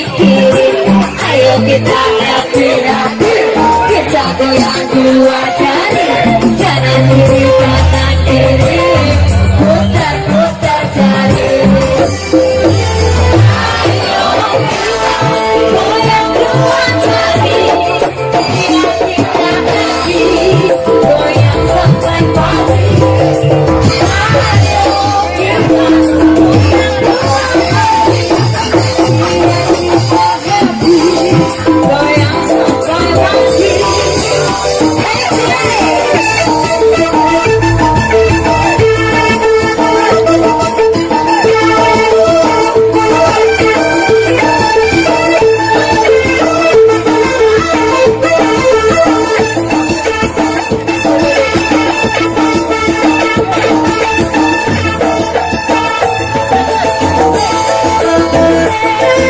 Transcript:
dipikirin Ayo kita happy happy Kita goyang dua Yeah.